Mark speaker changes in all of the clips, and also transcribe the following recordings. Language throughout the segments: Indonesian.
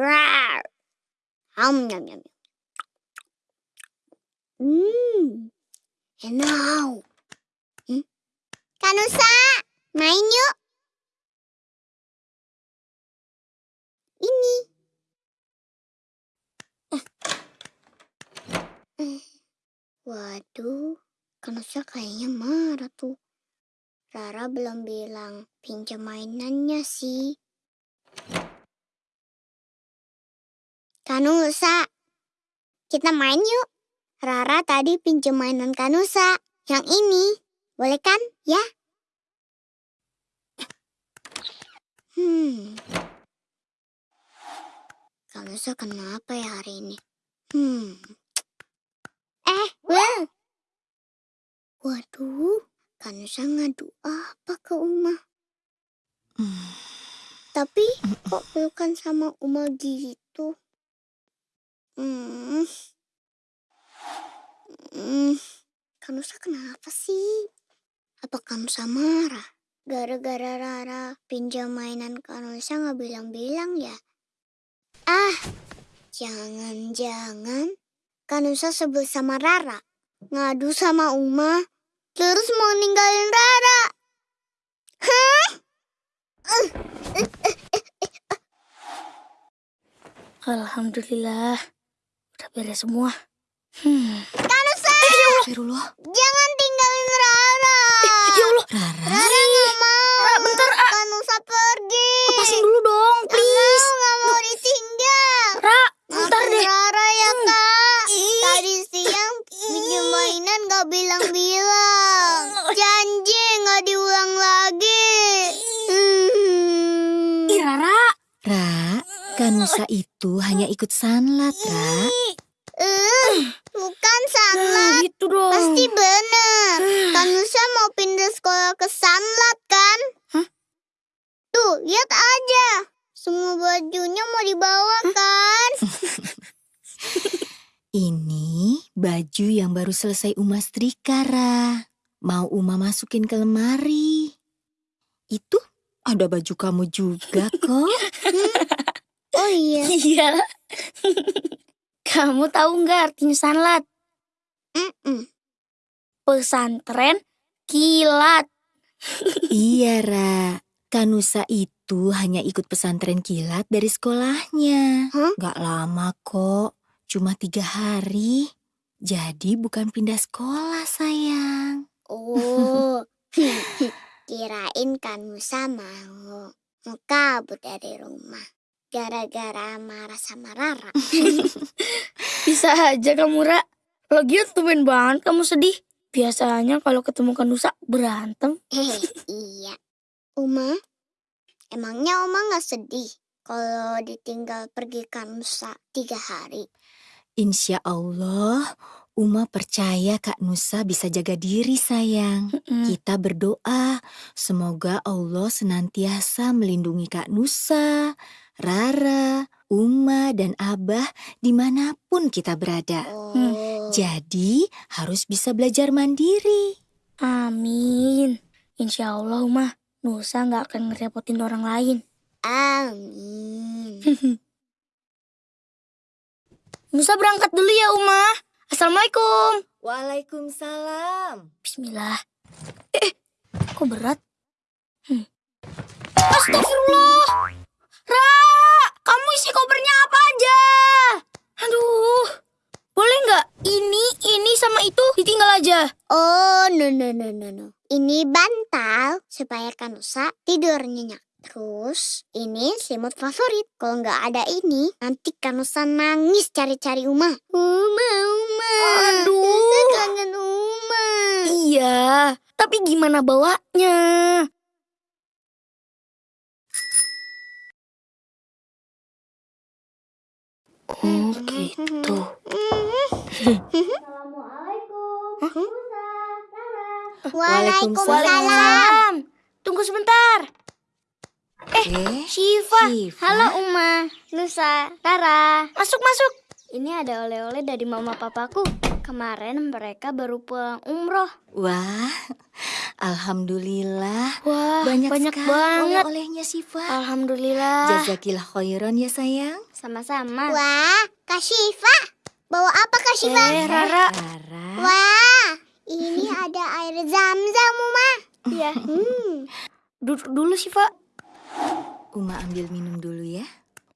Speaker 1: Rar. Ham nyam nyam. Hmm. Enak. Hmm? Kanusa, main yuk. Ini. Waduh, Kanusa kayaknya marah tuh. Rara belum bilang pinjam mainannya sih. Kanusa, kita main yuk. Rara tadi pinjam mainan Kanusa. Yang ini, boleh kan ya? Hmm. Kanusa kenapa ya hari ini? Hmm. Eh, Will. Waduh, Kanusa ngadu apa ke Uma?
Speaker 2: Hmm.
Speaker 1: Tapi kok pelukan sama Uma gitu? Hmm. Hmm. Kanusa kenapa sih? Apa Kanusa marah? Gara-gara Rara pinjam mainan Kanusa nggak bilang-bilang ya? Ah, jangan-jangan Kanusa sebel sama Rara. Ngadu sama Uma, terus mau ninggalin Rara. Hah?
Speaker 3: Alhamdulillah, udah beres semua. Hmm.
Speaker 1: Kanusa,
Speaker 2: Astagfirullah.
Speaker 1: jangan tinggalin Rara.
Speaker 3: Ya Allah,
Speaker 2: Rara.
Speaker 1: Rara nggak mau.
Speaker 3: Ra, bentar, ah.
Speaker 1: Kanusa pergi.
Speaker 3: lepasin dulu dong,
Speaker 1: Nggak
Speaker 3: please.
Speaker 1: mau, nggak mau ditinggal.
Speaker 3: Ra, bentar
Speaker 1: Maafin
Speaker 3: deh.
Speaker 1: Rara ya kak.
Speaker 3: Ih.
Speaker 1: Tadi siang pinjam mainan gak bilang-bilang. Janji gak diulang lagi. Hmm.
Speaker 3: Ih, Rara.
Speaker 2: Ra, Kanusa itu hanya ikut sanlat, Ra.
Speaker 1: Eh, bukan
Speaker 3: Nah,
Speaker 1: Sanlat.
Speaker 3: gitu dong.
Speaker 1: Pasti bener. Kanusa mau pindah sekolah ke Sanlat kan?
Speaker 3: Hah?
Speaker 1: Tuh, lihat aja. Semua bajunya mau dibawa kan?
Speaker 2: Ini baju yang baru selesai Uma setrika, Ra. Mau Uma masukin ke lemari. Itu ada baju kamu juga kok.
Speaker 1: Oh iya.
Speaker 3: Iya. Kamu tahu nggak artinya sanlat?
Speaker 1: Mm-mm.
Speaker 3: Pesantren kilat.
Speaker 2: iya, Ra. Kanusa itu hanya ikut pesantren kilat dari sekolahnya.
Speaker 1: Hah?
Speaker 2: Gak lama kok, cuma tiga hari. Jadi bukan pindah sekolah, sayang.
Speaker 1: Oh, kirain kan Musa mau mau kabur dari rumah gara-gara marah sama Rara.
Speaker 3: Bisa aja kamu, Ra. Lagian tumben banget kamu sedih. Biasanya kalau ketemu Kanusa berantem.
Speaker 1: Iya. Uma, emangnya Uma nggak sedih kalau ditinggal pergi kan Musa tiga hari?
Speaker 2: Insya Allah, Uma percaya Kak Nusa bisa jaga diri, sayang.
Speaker 3: Mm-mm.
Speaker 2: Kita berdoa, semoga Allah senantiasa melindungi Kak Nusa, Rara, Uma, dan Abah di mana pun kita berada.
Speaker 1: Oh,
Speaker 2: Jadi harus bisa belajar mandiri.
Speaker 3: Amin. Insya Allah, Uma. Nusa nggak akan ngerepotin orang lain.
Speaker 1: amin.
Speaker 3: Nusa berangkat dulu ya, Uma. Assalamualaikum.
Speaker 2: Waalaikumsalam.
Speaker 3: Bismillah. Eh, eh, kok berat? Hmm.
Speaker 1: Kanusa tidur nyenyak. Terus, ini selimut favorit. Kalau nggak ada ini, nanti Kanusa nangis cari-cari Uma. Uma, Uma.
Speaker 3: Aduh.
Speaker 1: Nusa kangen Uma.
Speaker 3: Iya, tapi gimana bawanya? Oh gitu.
Speaker 1: Waalaikumsalam.
Speaker 3: Tunggu sebentar.
Speaker 2: Eh,
Speaker 3: Shiva.
Speaker 2: Shiva.
Speaker 1: Halo Uma, Nusa, Rara.
Speaker 3: Masuk masuk.
Speaker 1: Ini ada oleh-oleh dari mama papaku. Kemarin mereka baru pulang umroh.
Speaker 2: Wah, Alhamdulillah.
Speaker 3: Wah,
Speaker 2: banyak,
Speaker 3: banyak
Speaker 2: sekali
Speaker 3: banget.
Speaker 2: oleh-olehnya Syifa.
Speaker 3: Alhamdulillah.
Speaker 2: Jazakillah khairan ya sayang.
Speaker 3: Sama-sama.
Speaker 1: Wah, Kak Syifa. Bawa apa Kak Syifa?
Speaker 3: Eh, Rara.
Speaker 2: Rara.
Speaker 1: Wah, ini ada air zam-zam, Uma.
Speaker 3: Iya.
Speaker 1: Hmm.
Speaker 3: Duduk dulu sih, Pak.
Speaker 2: Uma ambil minum dulu ya.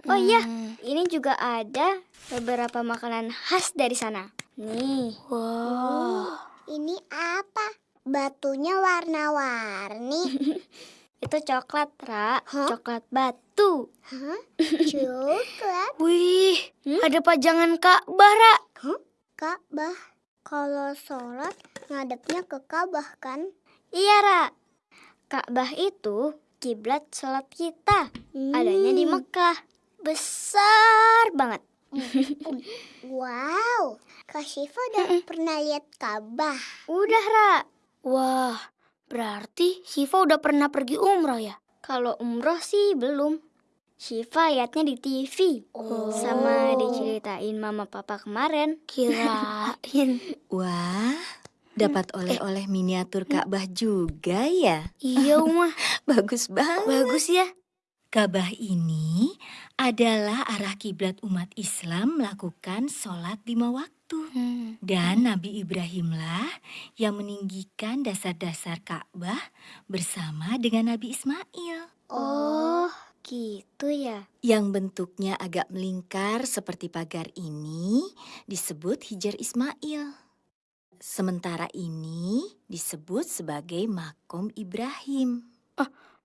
Speaker 3: Oh iya, ini juga ada beberapa makanan khas dari sana. Nih. Wow.
Speaker 1: Ini apa? Batunya warna-warni.
Speaker 3: Itu coklat, Ra.
Speaker 1: Hah?
Speaker 3: Coklat batu.
Speaker 1: Hah? Coklat?
Speaker 3: Wih, ada pajangan Ka'bah, Ra.
Speaker 1: Ka'bah. Kalau sholat ngadepnya ke Ka'bah kan?
Speaker 3: Iya, Ra. Ka'bah itu kiblat sholat kita. Adanya di
Speaker 1: Hmm.
Speaker 3: Mekah. Besar banget.
Speaker 1: Wow, Kak Syifa udah pernah lihat Ka'bah.
Speaker 3: Udah, Ra. Wah, berarti Siva udah pernah pergi umroh ya? Kalau umroh sih belum. Siva liatnya di TV.
Speaker 1: Oh.
Speaker 3: Sama diceritain mama papa kemarin. Kirain.
Speaker 2: Wah, dapat oleh-oleh miniatur Ka'bah juga ya.
Speaker 3: iya, Uma.
Speaker 2: Bagus banget.
Speaker 3: Bagus ya.
Speaker 2: Ka'bah ini adalah arah kiblat umat Islam melakukan sholat lima waktu.
Speaker 3: Hmm.
Speaker 2: Dan Nabi Ibrahimlah yang meninggikan dasar-dasar Ka'bah bersama dengan Nabi Ismail.
Speaker 3: Oh, gitu ya.
Speaker 2: Yang bentuknya agak melingkar seperti pagar ini disebut Hijar Ismail. Sementara ini disebut sebagai Makom Ibrahim.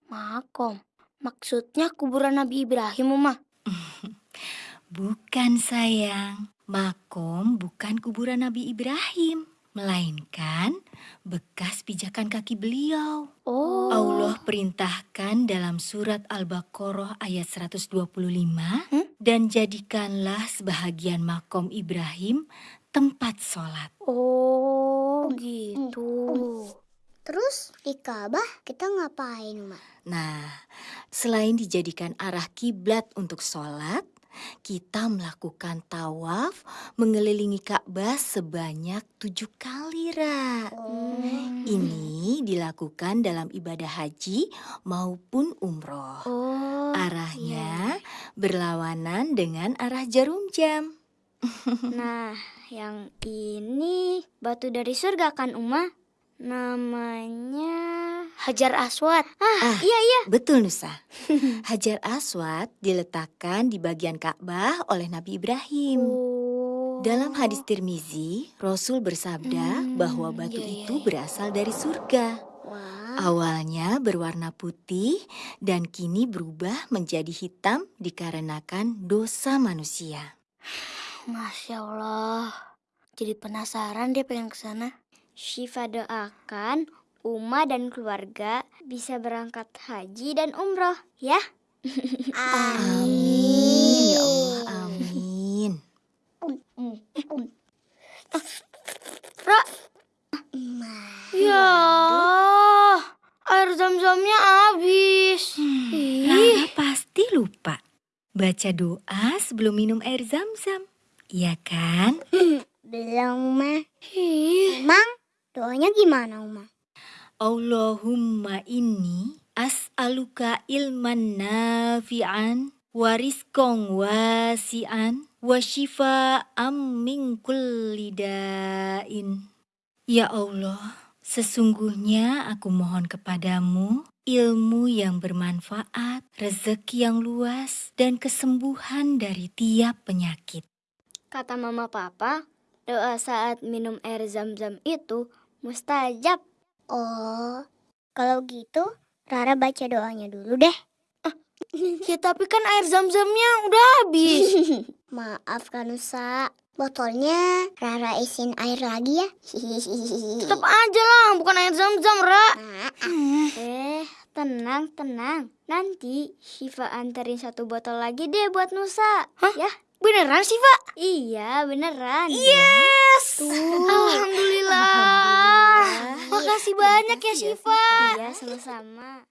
Speaker 3: Makom. Maksudnya kuburan Nabi Ibrahim, Uma.
Speaker 2: Bukan sayang, Makom bukan kuburan Nabi Ibrahim, melainkan bekas pijakan kaki beliau.
Speaker 3: Oh.
Speaker 2: Allah perintahkan dalam surat Al-Baqarah ayat 125
Speaker 3: Hmm?
Speaker 2: dan jadikanlah sebahagian makom Ibrahim tempat sholat.
Speaker 3: Oh, gitu.
Speaker 1: Terus di Ka'bah kita ngapain, Uma?
Speaker 2: Nah, selain dijadikan arah kiblat untuk sholat, kita melakukan tawaf mengelilingi Ka'bah sebanyak tujuh kali, Ra.
Speaker 3: Hmm.
Speaker 2: Ini dilakukan dalam ibadah haji maupun umroh.
Speaker 3: Oh.
Speaker 2: Arahnya berlawanan dengan arah jarum jam.
Speaker 3: Nah, yang ini batu dari surga kan, Uma? Namanya Hajar Aswad. Ah,
Speaker 2: Ah.
Speaker 3: iya iya.
Speaker 2: Betul Nusa. Hajar Aswad diletakkan di bagian Ka'bah oleh Nabi Ibrahim.
Speaker 3: Oh.
Speaker 2: Dalam hadis Tirmizi, Rasul bersabda
Speaker 3: Hmm,
Speaker 2: bahwa batu
Speaker 3: iya, iya,
Speaker 2: itu
Speaker 3: iya.
Speaker 2: berasal dari surga.
Speaker 1: Wah,
Speaker 2: Awalnya berwarna putih dan kini berubah menjadi hitam dikarenakan dosa manusia.
Speaker 3: Masya Allah. Jadi penasaran deh pengen ke sana. Syifa doakan Uma dan keluarga bisa berangkat haji dan umroh ya.
Speaker 2: Amin, ya Allah, amin.
Speaker 3: Ra,
Speaker 1: Ma.
Speaker 3: ya air zam-zamnya habis. Ih,
Speaker 2: Rara pasti lupa baca doa sebelum minum air zam-zam. Iya kan?
Speaker 1: Belum, Uma.
Speaker 3: ih.
Speaker 1: Emang doanya gimana, Uma?
Speaker 2: Allahumma inni as'aluka ilman nafi'an wa rizqan wasi'an wa shifa'an min kulli da'in. Ya Allah, sesungguhnya aku mohon kepadamu ilmu yang bermanfaat, rezeki yang luas, dan kesembuhan dari tiap penyakit.
Speaker 3: Kata mama papa, doa saat minum air zam-zam itu mustajab.
Speaker 1: Oh, kalau gitu Rara baca doanya dulu deh.
Speaker 3: Ya tapi kan air zam-zamnya udah habis.
Speaker 1: Maaf Kanusa, botolnya Rara isin air lagi ya.
Speaker 3: Tetap aja lah, bukan air zam-zam, Ra.
Speaker 1: Nah,
Speaker 3: Eh, tenang, tenang. Nanti Shiva anterin satu botol lagi deh buat Nusa.
Speaker 2: Hah?
Speaker 3: Ya?
Speaker 2: Beneran sih, Pak?
Speaker 3: Iya, beneran.
Speaker 2: Yes!
Speaker 3: Alhamdulillah.
Speaker 2: Alhamdulillah.
Speaker 3: Makasih banyak ya,
Speaker 1: ya,
Speaker 3: Shiva.
Speaker 1: Shiva.
Speaker 3: Iya, sama-sama.